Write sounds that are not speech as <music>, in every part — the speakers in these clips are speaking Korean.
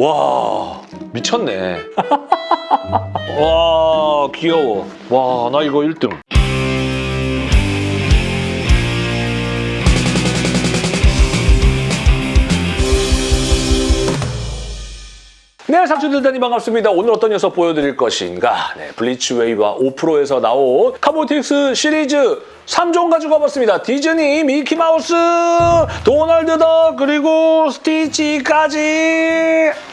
와 미쳤네. <laughs> 와 귀여워. 와 나 이거 1등. 네, 상추들 다니 반갑습니다. 오늘 어떤 녀석 보여드릴 것인가? 네, 블리츠웨이와 5%에서 나온 카보틱스 시리즈 3종 가지고 와봤습니다. 디즈니, 미키마우스, 도널드 덕, 그리고 스티치까지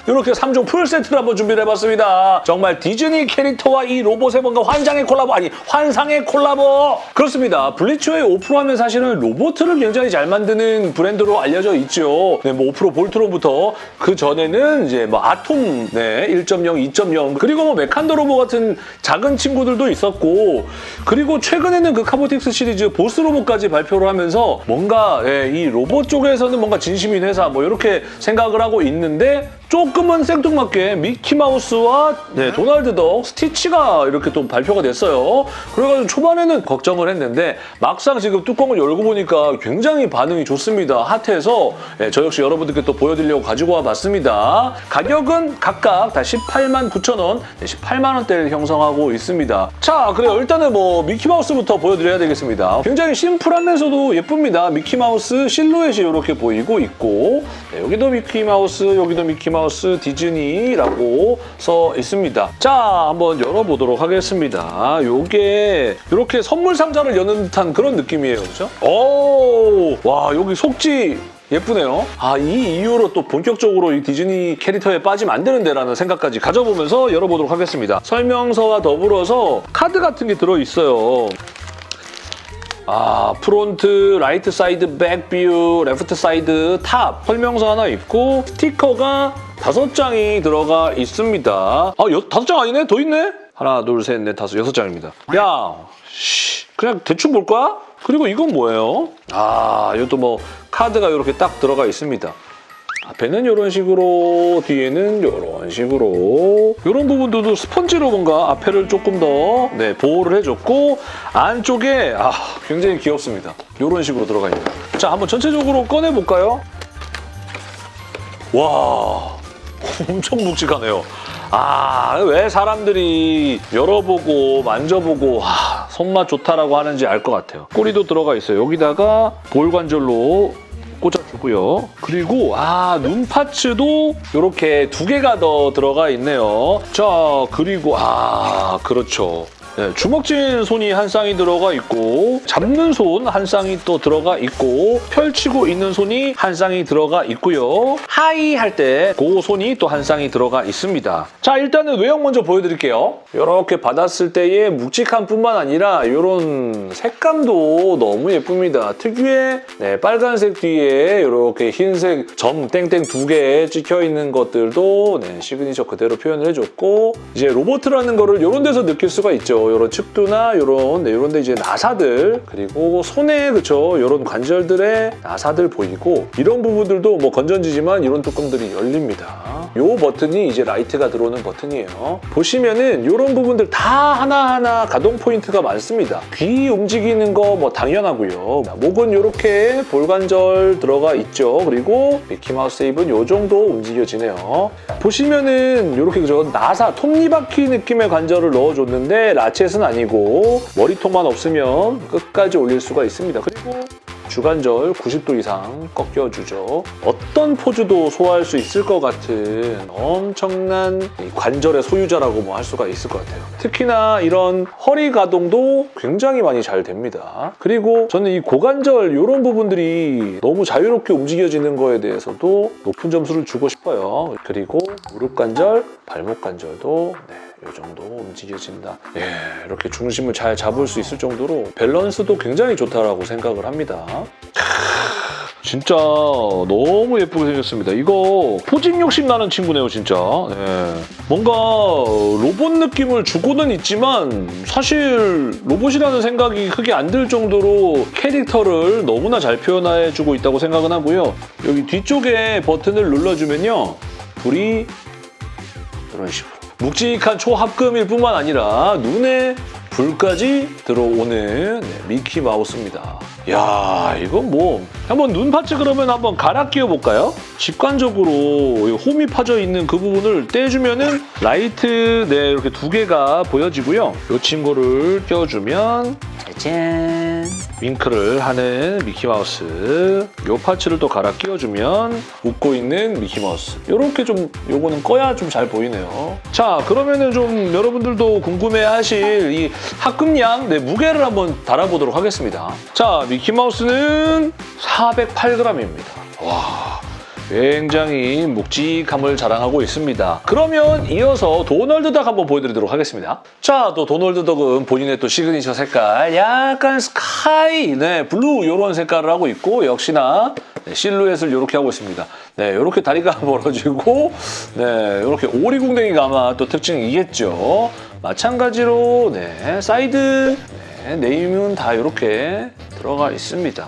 이렇게 3종 풀세트를 한번 준비를 해봤습니다. 정말 디즈니 캐릭터와 이 로봇의 뭔가 환장의 콜라보, 아니 환상의 콜라보! 그렇습니다. 블리츠웨이 5PRO 하면 사실은 로봇을 굉장히 잘 만드는 브랜드로 알려져 있죠. 네, 뭐 5PRO 볼트론부터 그 전에는 이제 뭐 아톰 네, 1.0, 2.0 그리고 뭐 메칸더 로봇 같은 작은 친구들도 있었고 그리고 최근에는 그 카보틱스 시리즈 보스 로봇까지 발표를 하면서 뭔가 예, 이 로봇 쪽에서는 뭔가 진심인 회사 뭐 이렇게 생각을 하고 있는데 조금은 생뚱맞게 미키마우스와 네, 도널드 덕, 스티치가 이렇게 또 발표가 됐어요. 그래가지고 초반에는 걱정을 했는데 막상 지금 뚜껑을 열고 보니까 굉장히 반응이 좋습니다. 핫해서 예, 저 역시 여러분들께 또 보여드리려고 가지고 와봤습니다. 가격은 각각 다 18만 9천 원, 18만 원대를 형성하고 있습니다. 자, 그래요. 일단은 뭐 미키마우스부터 보여드려야 되겠습니다. 굉장히 심플하면서도 예쁩니다. 미키마우스 실루엣이 이렇게 보이고 있고 네, 여기도 미키마우스, 여기도 미키마우스 디즈니라고 써 있습니다. 자, 한번 열어보도록 하겠습니다. 요게 이렇게 선물 상자를 여는 듯한 그런 느낌이에요. 그죠? 오, 와, 여기 속지 예쁘네요. 아, 이 이후로 또 본격적으로 이 디즈니 캐릭터에 빠지면 안 되는데라는 생각까지 가져보면서 열어보도록 하겠습니다. 설명서와 더불어서 카드 같은 게 들어있어요. 아, front, right side, back view, left side, top 설명서 하나 있고 스티커가 다섯 장이 들어가 있습니다. 아, 여, 다섯 장 아니네? 더 있네? 하나, 둘, 셋, 넷, 다섯, 여섯 장입니다. 야, 씨, 그냥 대충 볼 거야? 그리고 이건 뭐예요? 아, 이것도 뭐 카드가 이렇게 딱 들어가 있습니다. 앞에는 이런 식으로, 뒤에는 이런 식으로 이런 부분들도 스펀지로 뭔가 앞에를 조금 더 네, 보호를 해줬고 안쪽에 아, 굉장히 귀엽습니다. 이런 식으로 들어가 있는 자, 한번 전체적으로 꺼내볼까요? 와, <laughs> 엄청 묵직하네요. 아, 왜 사람들이 열어보고 만져보고 와, 손맛 좋다라고 하는지 알 것 같아요. 꼬리도 들어가 있어요. 여기다가 볼 관절로 꽂아주고요. 그리고 아, 눈 parts도 이렇게 두 개가 더 들어가 있네요. 자, 그리고 아, 그렇죠. 네, 주먹진 손이 한 쌍이 들어가 있고 잡는 손 한 쌍이 또 들어가 있고 펼치고 있는 손이 한 쌍이 들어가 있고요. hi 할 때 그 손이 또 한 쌍이 들어가 있습니다. 자 일단은 외형 먼저 보여드릴게요. 이렇게 받았을 때의 묵직함 뿐만 아니라 이런 색감도 너무 예쁩니다. 특유의 네, 빨간색 뒤에 이렇게 흰색 점 땡땡 두 개 찍혀 있는 것들도 네, 시그니처 그대로 표현을 해줬고 이제 로보트라는 거를 이런 데서 느낄 수가 있죠. 이런 측두나 이런 네, 이런 데 이제 나사들 그리고 손에 그쵸 이런 관절들의 나사들 보이고 이런 부분들도 뭐 건전지지만 이런 뚜껑들이 열립니다. 이 버튼이 이제 라이트가 들어오는 버튼이에요. 보시면은 이런 부분들 다 하나하나 가동 포인트가 많습니다. 귀 움직이는 거 뭐 당연하고요. 목은 이렇게 볼관절 들어가 있죠. 그리고 미키마우스 입은 이 정도 움직여지네요. 보시면은 이렇게 그죠 나사 톱니바퀴 느낌의 관절을 넣어줬는데 라 쳇은 아니고 머리통만 없으면 끝까지 올릴 수가 있습니다. 그리고 주관절 90도 이상 꺾여주죠. 어떤 포즈도 소화할 수 있을 것 같은 엄청난 이 관절의 소유자라고 뭐 할 수가 있을 것 같아요. 특히나 이런 허리 가동도 굉장히 많이 잘 됩니다. 그리고 저는 이 고관절 이런 부분들이 너무 자유롭게 움직여지는 거에 대해서도 높은 점수를 주고 싶어요. 그리고 무릎 관절, 발목 관절도 네. 이 정도 움직여진다. 예, 이렇게 중심을 잘 잡을 수 있을 정도로 밸런스도 굉장히 좋다라고 생각을 합니다. 진짜 너무 예쁘게 생겼습니다. 이거 posing 욕심 나는 친구네요, 진짜. 예. 뭔가 로봇 느낌을 주고는 있지만 사실 로봇이라는 생각이 크게 안 들 정도로 캐릭터를 너무나 잘 표현해주고 있다고 생각은 하고요. 여기 뒤쪽에 버튼을 눌러주면요. 불이 이런 식으로 묵직한 초합금일 뿐만 아니라 눈에 불까지 들어오는 네, 미키 마우스입니다. 야 이건 뭐 한번 눈 parts 그러면 한번 갈아 끼워볼까요? 직관적으로 이 홈이 파져 있는 그 부분을 떼주면은 라이트 네 이렇게 두 개가 보여지고요. 이 친구를 껴주면 짜잔 윙크를 하는 미키마우스 이 parts를 또 갈아 끼워주면 웃고 있는 미키마우스 이렇게 좀 요거는 꺼야 좀 잘 보이네요. 자 그러면은 좀 여러분들도 궁금해하실 이 합금량 네, 무게를 한번 달아보도록 하겠습니다. 자 미키마우스는 408g입니다. 와 굉장히 묵직함을 자랑하고 있습니다. 그러면 이어서 도널드 덕 한번 보여드리도록 하겠습니다. 자, 또 도널드 덕은 본인의 또 시그니처 색깔 약간 sky, 네, blue 이런 색깔을 하고 있고 역시나 네, 실루엣을 이렇게 하고 있습니다. 네, 이렇게 다리가 <laughs> 벌어지고 네, 이렇게 오리궁뎅이가 아마 또 특징이겠죠. 마찬가지로 네, 사이드 네, name은 다 이렇게 들어가 있습니다.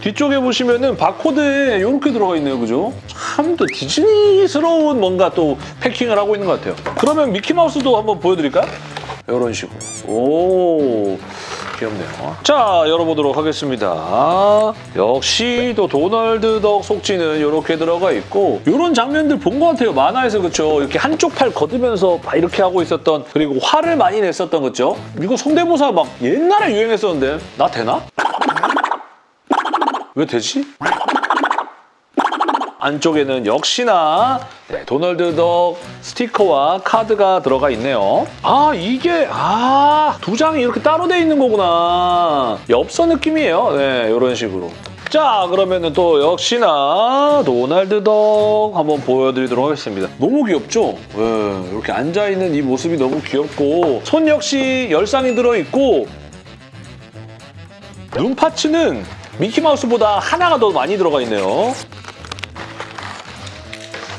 뒤쪽에 보시면은 바코드에 이렇게 들어가 있네요, 그죠? 참 또 디즈니스러운 뭔가 또 패킹을 하고 있는 것 같아요. 그러면 미키마우스도 한번 보여드릴까요? 이런 식으로. 오, 귀엽네요. 자, 열어보도록 하겠습니다. 역시 또 도널드 덕 속지는 이렇게 들어가 있고 이런 장면들 본 것 같아요. 만화에서 그렇죠. 이렇게 한쪽 팔 걷으면서 막 이렇게 하고 있었던 그리고 화를 많이 냈었던 거죠. 이거 성대모사 막 옛날에 유행했었는데 나 되나? 왜 되지? 안쪽에는 역시나 네, 도널드 덕 스티커와 카드가 들어가 있네요. 아 이게 아 두 장이 이렇게 따로 돼 있는 거구나. 엽서 느낌이에요. 네 이런 식으로. 자 그러면은 또 역시나 도널드 덕 한번 보여드리도록 하겠습니다. 너무 귀엽죠? 네, 이렇게 앉아있는 이 모습이 너무 귀엽고 손 역시 열상이 들어있고 눈 파츠는 미키마우스보다 하나가 더 많이 들어가 있네요.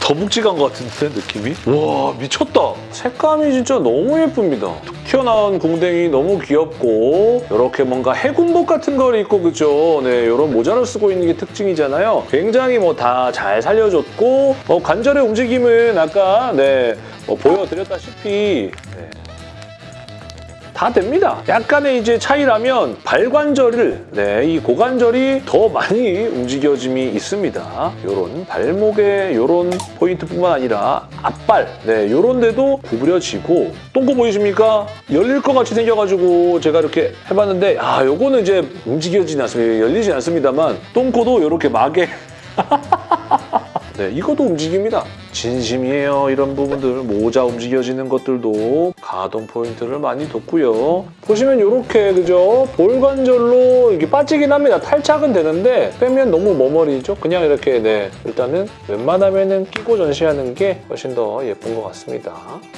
더 묵직한 것 같은데 느낌이? 와 미쳤다. 색감이 진짜 너무 예쁩니다. 튀어나온 궁뎅이 너무 귀엽고 이렇게 뭔가 해군복 같은 걸 입고 그죠? 네 이런 모자를 쓰고 있는 게 특징이잖아요. 굉장히 뭐 다 잘 살려줬고 어, 관절의 움직임은 아까 네 뭐 보여드렸다시피 네, 다 됩니다. 약간의 이제 차이라면 발관절을 네, 이 고관절이 더 많이 움직여짐이 있습니다. 이런 발목의 이런 포인트뿐만 아니라 앞발 네, 이런 데도 구부려지고 똥꼬 보이십니까? 열릴 것 같이 생겨가지고 제가 이렇게 해봤는데 아 요거는 이제 움직여지지 않습니다. 열리지 않습니다만 똥꼬도 이렇게 막에 <laughs> 네, 이것도 움직입니다. 진심이에요. 이런 부분들 모자 움직여지는 것들도 가동 포인트를 많이 뒀고요. 보시면 이렇게 그죠? 볼관절로 이게 빠지긴 합니다. 탈착은 되는데 빼면 너무 머머리죠. 그냥 이렇게 네 일단은 웬만하면은 끼고 전시하는 게 훨씬 더 예쁜 것 같습니다.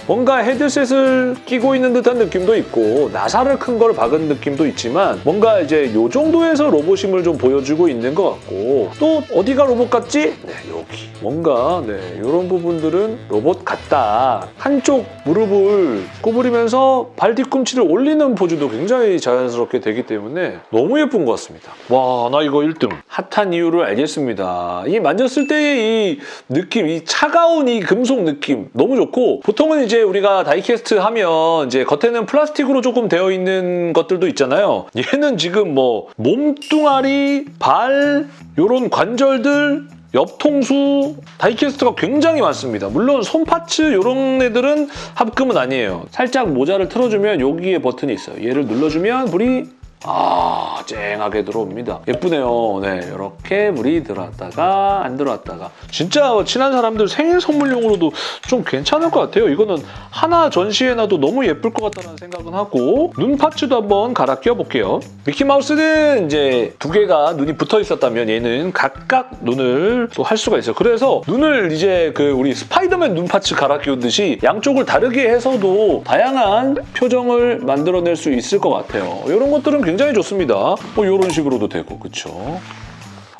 뭔가 헤드셋을 끼고 있는 듯한 느낌도 있고 나사를 큰 걸 박은 느낌도 있지만 뭔가 이제 요 정도에서 로봇임을 좀 보여주고 있는 것 같고 또 어디가 로봇 같지? 네 여기 뭔가 네 이런 부분들은 로봇 같다. 한쪽 무릎을 구부리면서 발 뒤꿈치를 올리는 포즈도 굉장히 자연스럽게 되기 때문에 너무 예쁜 것 같습니다. 와 나 이거 1등. 핫한 이유를 알겠습니다. 이 만졌을 때의 이 느낌, 이 차가운 이 금속 느낌 너무 좋고 보통은 이제 우리가 다이캐스트 하면 이제 겉에는 플라스틱으로 조금 되어 있는 것들도 있잖아요. 얘는 지금 뭐 몸뚱아리, 발, 요런 관절들 옆통수 다이캐스트가 굉장히 많습니다. 물론 손 파츠 이런 애들은 합금은 아니에요. 살짝 모자를 틀어주면 여기에 버튼이 있어요. 얘를 눌러주면 불이 아 쨍하게 들어옵니다. 예쁘네요. 네 이렇게 불이 들어왔다가 안 들어왔다가 진짜 친한 사람들 생일 선물용으로도 좀 괜찮을 것 같아요. 이거는 하나 전시해놔도 너무 예쁠 것 같다는 생각은 하고 눈 parts도 한번 갈아 끼워볼게요. 미키마우스는 이제 두 개가 눈이 붙어 있었다면 얘는 각각 눈을 또 할 수가 있어요. 그래서 눈을 이제 그 우리 스파이더맨 눈 parts 갈아 끼우듯이 양쪽을 다르게 해서도 다양한 표정을 만들어낼 수 있을 것 같아요. 이런 것들은 굉장히 좋습니다. 뭐 이런 식으로도 되고 그쵸?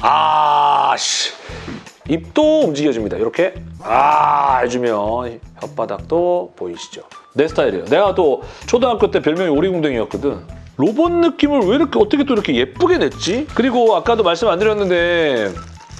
아, 씨. 입도 움직여집니다. 이렇게 아 해주면 혓바닥도 보이시죠? 내 스타일이에요. 내가 또 초등학교 때 별명이 오리궁뎅이였거든. 로봇 느낌을 왜 이렇게 어떻게 또 이렇게 예쁘게 냈지? 그리고 아까도 말씀 안 드렸는데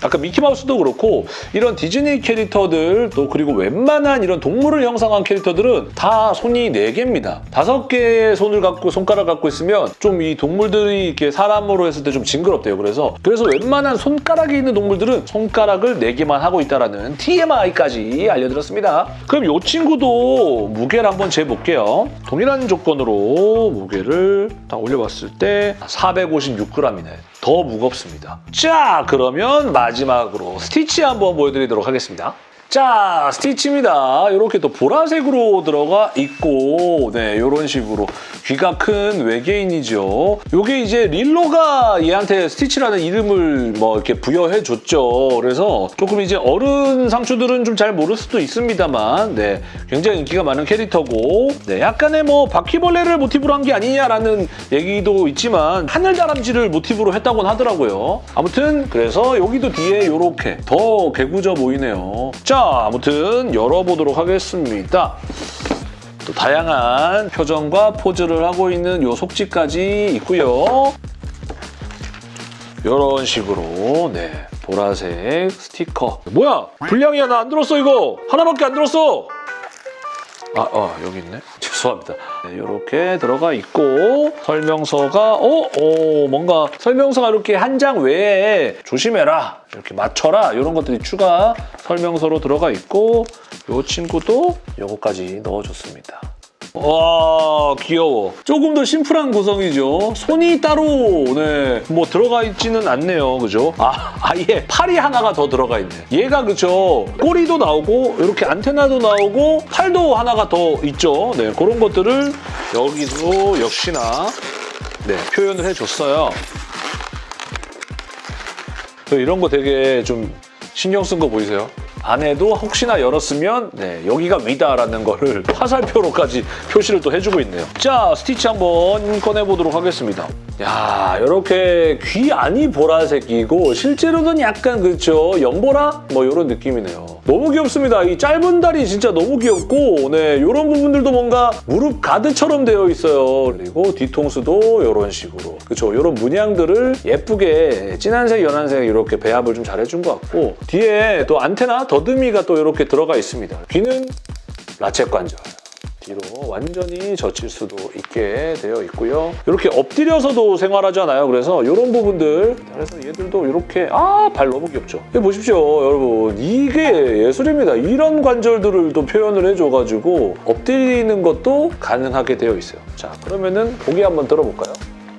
아까 미키마우스도 그렇고 이런 디즈니 캐릭터들 또 그리고 웬만한 이런 동물을 형상한 캐릭터들은 다 손이 4개입니다. 다섯 개의 손을 갖고 손가락 갖고 있으면 좀 이 동물들이 이렇게 사람으로 했을 때 좀 징그럽대요. 그래서 그래서 웬만한 손가락이 있는 동물들은 손가락을 4개만 하고 있다라는 TMI까지 알려드렸습니다. 그럼 이 친구도 무게를 한번 재볼게요. 동일한 조건으로 무게를 딱 올려봤을 때 456g이네. 더 무겁습니다. 자, 그러면 마지막으로 스티치 한번 보여드리도록 하겠습니다. 자, 스티치입니다. 이렇게 또 보라색으로 들어가 있고 네, 이런 식으로 귀가 큰 외계인이죠. 이게 이제 릴로가 얘한테 스티치라는 이름을 뭐 이렇게 부여해 줬죠. 그래서 조금 이제 어른 상추들은 좀 잘 모를 수도 있습니다만 네, 굉장히 인기가 많은 캐릭터고 네, 약간의 뭐 바퀴벌레를 모티브로 한 게 아니냐라는 얘기도 있지만 하늘다람쥐를 모티브로 했다고는 하더라고요. 아무튼 그래서 여기도 뒤에 이렇게 더 개구져 보이네요. 자, 아무튼 열어보도록 하겠습니다. 또 다양한 표정과 포즈를 하고 있는 요 속지까지 있고요. 이런 식으로 네 보라색 스티커 뭐야 분량이야 나 안 들었어 이거 하나밖에 안 들었어 아, 어, 여기 있네. 죄송합니다. 네, 이렇게 들어가 있고 설명서가 어, 어 뭔가 설명서가 이렇게 한 장 외에 조심해라, 이렇게 맞춰라 이런 것들이 추가 설명서로 들어가 있고 이 친구도 요거까지 넣어줬습니다. 와 귀여워. 조금 더 심플한 구성이죠. 손이 따로 네, 뭐 들어가 있지는 않네요. 그죠? 아 <laughs> 아예 팔이 하나가 더 들어가 있네. 얘가 그죠? 꼬리도 나오고 이렇게 안테나도 나오고 팔도 하나가 더 있죠. 네 그런 것들을 여기도 역시나 네 표현을 해줬어요. 저 이런 거 되게 좀 신경 쓴 거 보이세요? 안에도 혹시나 열었으면 네, 여기가 위다라는 거를 화살표로까지 표시를 또 해주고 있네요. 자, 스티치 한번 꺼내보도록 하겠습니다. 야, 이렇게 귀 안이 보라색이고 실제로는 약간 그렇죠. 연보라? 뭐 이런 느낌이네요. 너무 귀엽습니다. 이 짧은 다리 진짜 너무 귀엽고 네, 이런 부분들도 뭔가 무릎 가드처럼 되어 있어요. 그리고 뒤통수도 이런 식으로 그렇죠. 이런 문양들을 예쁘게 진한색, 연한색 이렇게 배합을 좀 잘해준 것 같고 뒤에 또 안테나 더듬이가 또 이렇게 들어가 있습니다. 귀는 라쳇 관절. 뒤로 완전히 젖힐 수도 있게 되어 있고요. 이렇게 엎드려서도 생활하잖아요. 그래서 이런 부분들 그래서 얘들도 이렇게 아 발 너무 귀엽죠. 보십시오 여러분 이게 예술입니다. 이런 관절들을 또 표현을 해줘가지고 엎드리는 것도 가능하게 되어 있어요. 자 그러면은 고개 한번 들어볼까요?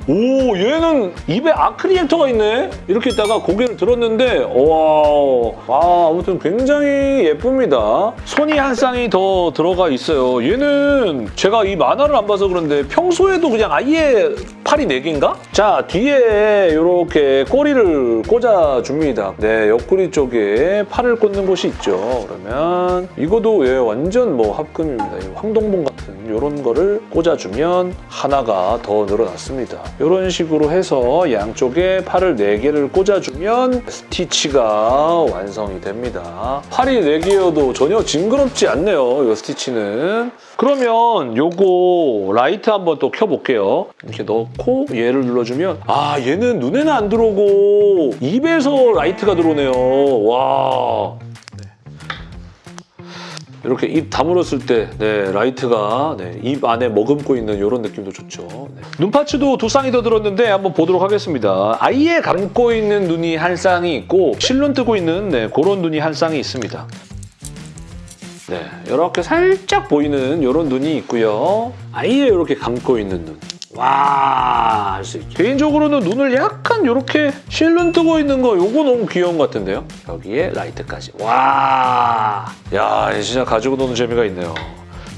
오 얘는 입에 아크리액터가 있네. 이렇게 있다가 고개를 들었는데 와, 와 아무튼 굉장히 예쁩니다. 손이 한 쌍이 더 들어가 있어요. 얘는 제가 이 만화를 안 봐서 그런데 평소에도 그냥 아예 팔이 4개인가? 자 뒤에 이렇게 꼬리를 꽂아줍니다. 네 옆구리 쪽에 팔을 꽂는 곳이 있죠. 그러면 이거도 얘 완전 뭐 합금입니다. 이 황동봉 같은 이런 거를 꽂아주면 하나가 더 늘어났습니다 이런 식으로 해서 양쪽에 팔을 4개를 꽂아주면 스티치가 완성이 됩니다. 팔이 4개여도 전혀 징그럽지 않네요, 이 스티치는. 그러면 요거 라이트 한번 또 켜볼게요. 이렇게 넣고 얘를 눌러주면 아 얘는 눈에는 안 들어오고 입에서 라이트가 들어오네요. 와 이렇게 입 다물었을 때 네, 라이트가 네, 입 안에 머금고 있는 이런 느낌도 좋죠. 네. 눈 parts도 두 쌍이 더 들었는데 한번 보도록 하겠습니다. 아예 감고 있는 눈이 한 쌍이 있고 실눈 뜨고 있는 네, 그런 눈이 한 쌍이 있습니다. 네, 이렇게 살짝 보이는 이런 눈이 있고요. 아예 이렇게 감고 있는 눈. 와. 개인적으로는 눈을 약간 이렇게 실눈 뜨고 있는 거 요거 너무 귀여운 것 같은데요? 여기에 라이트까지. 와, 야, 진짜 가지고 노는 재미가 있네요.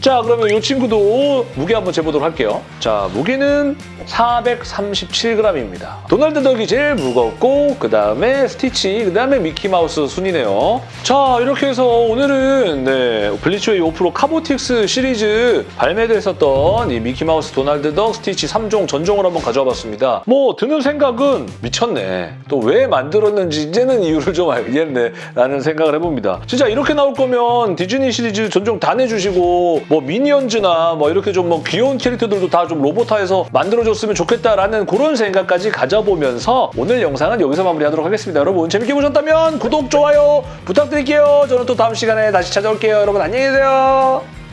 자, 그러면 이 친구도 무게 한번 재보도록 할게요. 자, 무게는 437g입니다. 도날드 덕이 제일 무겁고 그 다음에 스티치, 그 다음에 미키마우스 순이네요. 자, 이렇게 해서 오늘은 네, 블리츠웨이 5프로 카보틱스 시리즈 발매됐었던 이 미키마우스, 도날드 덕, 스티치 3종 전종을 한번 가져와 봤습니다. 뭐 드는 생각은 미쳤네. 또 왜 만들었는지 이제는 이유를 좀 알겠네 라는 생각을 해봅니다. 진짜 이렇게 나올 거면 디즈니 시리즈 전종 다 내주시고 뭐뭐 미니언즈나 뭐 이렇게 좀 뭐 귀여운 캐릭터들도 다 좀 로보타에서 만들어줬으면 좋겠다라는 그런 생각까지 가져보면서 오늘 영상은 여기서 마무리하도록 하겠습니다. 여러분 재밌게 보셨다면 구독, 좋아요 부탁드릴게요. 저는 또 다음 시간에 다시 찾아올게요. 여러분 안녕히 계세요.